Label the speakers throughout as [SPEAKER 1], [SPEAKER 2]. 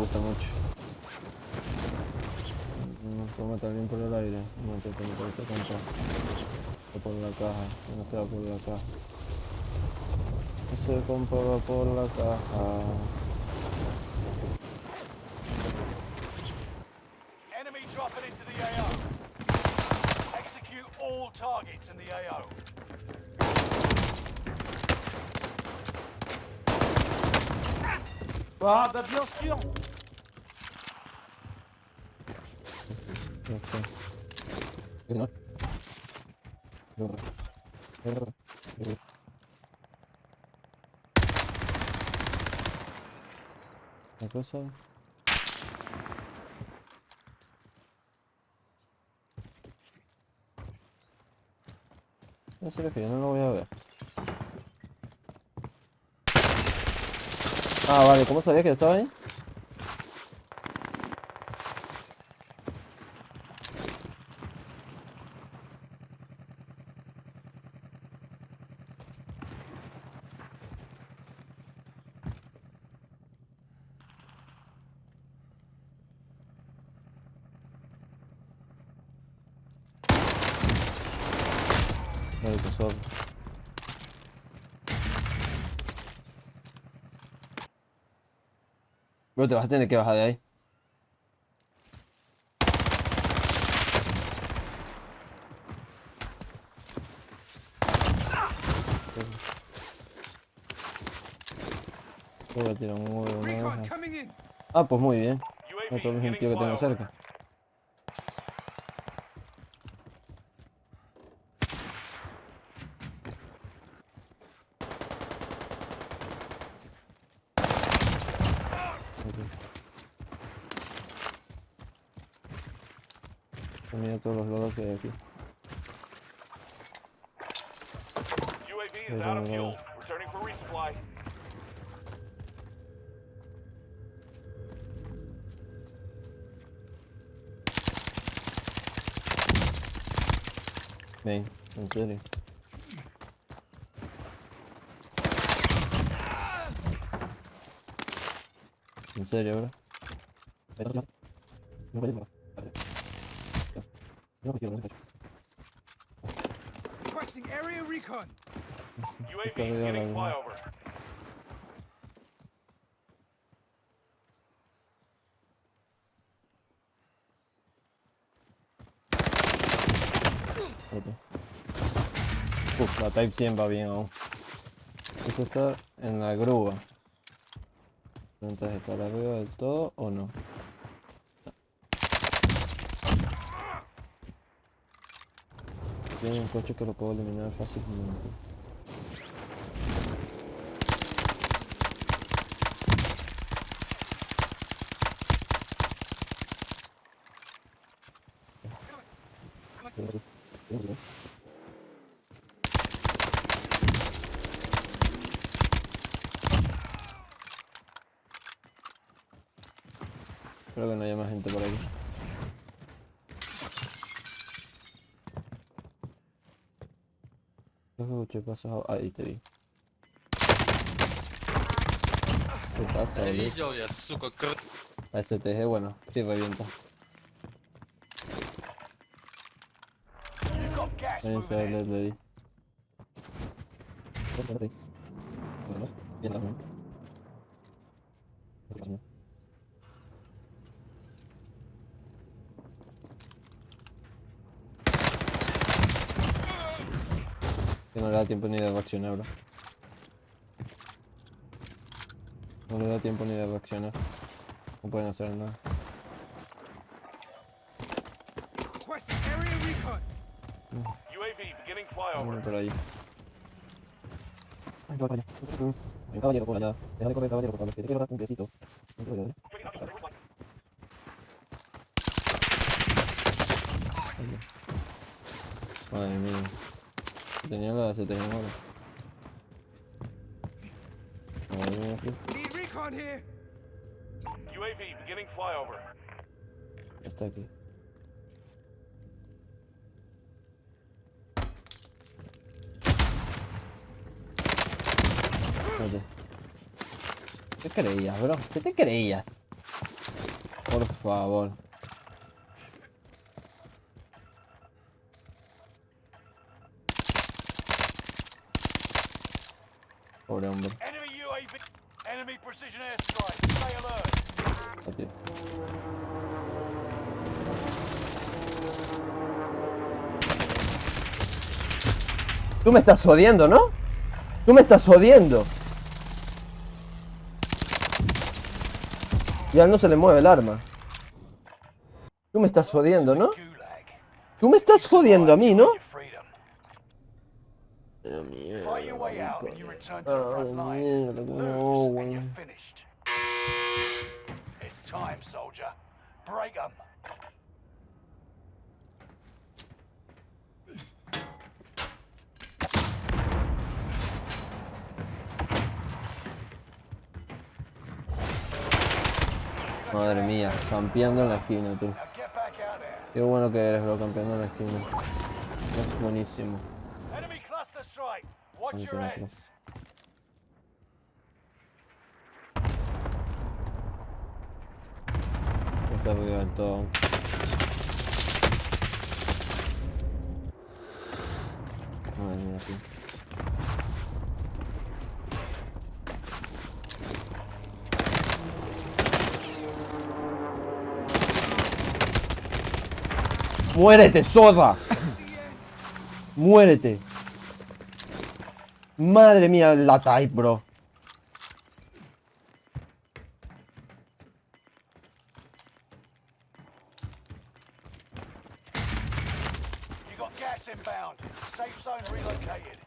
[SPEAKER 1] gusta mucho. Nos puedo matar bien por el aire. No te puedo por esta concha. O por la caja. No te va por la caja. Ese compa va por la caja.
[SPEAKER 2] Enemy dropping into the AO. Execute all targets in the AO.
[SPEAKER 3] Ah, bah bien sûr
[SPEAKER 1] Ya está. ¿Qué no? Cosa. No sé que yo no lo voy a ver. Ah, vale, ¿cómo sabía que estaba ahí? Suave. Bro, te vas a tener que bajar de ahí. Voy a tirar un huevo. Ah, pues muy bien. No
[SPEAKER 2] UAV
[SPEAKER 1] todo el
[SPEAKER 2] beginning
[SPEAKER 1] gentío que tengo cerca. Mira todos los logos que hay aquí.
[SPEAKER 2] Resupply.
[SPEAKER 1] Ven, en serio. En serio, bro. No puedo No.
[SPEAKER 2] Requesting area recon. UAV
[SPEAKER 1] verdad.
[SPEAKER 2] flyover.
[SPEAKER 1] Uf, la Type 100 va bien aún. Esto está en la grúa. Entonces, ¿estará arriba del todo o no? Tiene un coche que lo puedo eliminar fácilmente. Creo que no haya más gente por aquí. Creo que escuché pasos a- Ahí te vi. ¿Qué pasa,
[SPEAKER 4] Я
[SPEAKER 1] boludo?
[SPEAKER 4] видел, я, сука, кр...
[SPEAKER 1] La STG, bueno, sí revienta.
[SPEAKER 2] You've got gas
[SPEAKER 1] Ahí se
[SPEAKER 2] moving
[SPEAKER 1] le,
[SPEAKER 2] in.
[SPEAKER 1] le di. Espérate ahí. Vámonos. Ya está, Le da tiempo ni de reaccionar, bro. No le da tiempo ni de reaccionar. No pueden hacer nada.
[SPEAKER 2] Flyover.
[SPEAKER 1] por ahí. Ay, va para allá. Un caballero por allá. Deja de correr, caballero, por favor. Que te quiero dar un besito. Caballero, ¿eh? Madre mía. Tenía la se tenía
[SPEAKER 2] recon here. UAV beginning flyover.
[SPEAKER 1] Está aquí. ¿Qué creías, bro? ¿Qué te creías? Por favor. Pobre hombre.
[SPEAKER 2] Enemy UAV. Enemy precision airstrike. Stay alert.
[SPEAKER 1] Aquí. Tú me estás jodiendo, ¿no? Tú me estás jodiendo. Ya no se le mueve el arma. Tú me estás jodiendo, ¿no? Tú me estás jodiendo a mí, ¿no?
[SPEAKER 2] Your freedom. Fight your way out and you return to the
[SPEAKER 1] Ah,
[SPEAKER 2] front line.
[SPEAKER 1] mierda,
[SPEAKER 2] Lose and you're finished. It's time, soldier. Break 'em.
[SPEAKER 1] Madre mía, campeando en la esquina, tú. Qué bueno que eres, bro, campeando en la esquina. Es buenísimo.
[SPEAKER 2] Watch your heads.
[SPEAKER 1] Está ruido del todo. Madre mía, sí. ¡Muérete, zorra! ¡Muérete! Madre mía, la type, bro.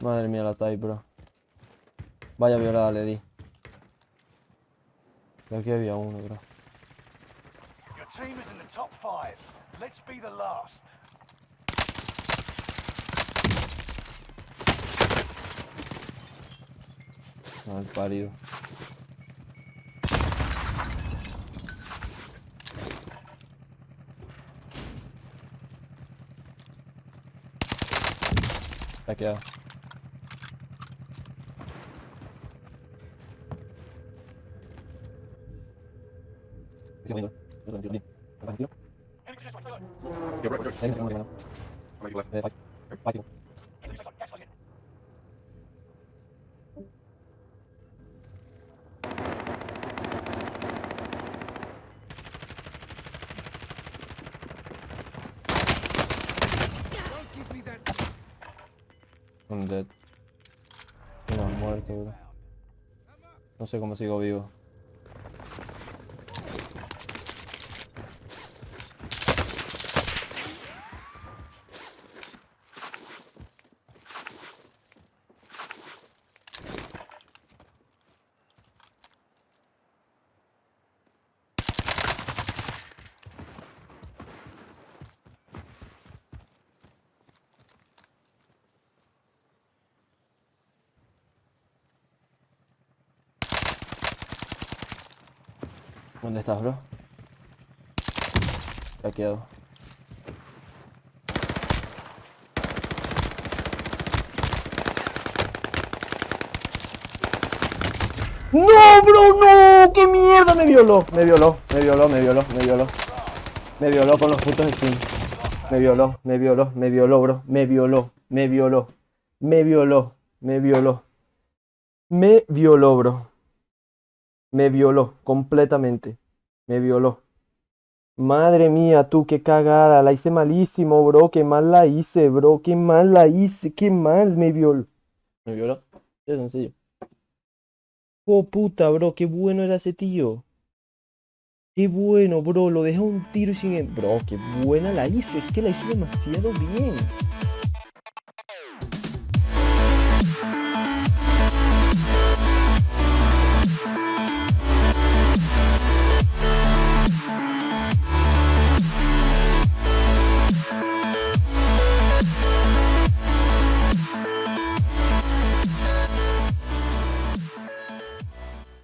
[SPEAKER 1] Madre mía, la type, bro. Vaya violada le di. Y aquí había uno, bro.
[SPEAKER 2] Your team is in the top five. Let's be the last.
[SPEAKER 1] Mal pálido. Está quedado.
[SPEAKER 3] You're right,
[SPEAKER 2] you're right.
[SPEAKER 1] Un dead. Uno muerto, bro. No sé cómo sigo vivo. ¿Dónde estás, bro? Ha quedado. ¡No, bro! ¡No! ¡Qué mierda! Me violó, me violó, me violó, me violó, me violó. Me violó con los putos skins. Me violó, me violó, me violó, bro. Me violó, me violó. Me violó, me violó. Me violó, bro. Me violó completamente. Me violó. Madre mía, tú, qué cagada. La hice malísimo, bro. Qué mal la hice, bro. Qué mal la hice. Qué mal me violó. Me violó. Es sencillo. Oh, puta, bro. Qué bueno era ese tío. Qué bueno, bro. Lo deja un tiro sin... Bro, qué buena la hice. Es que la hice demasiado bien.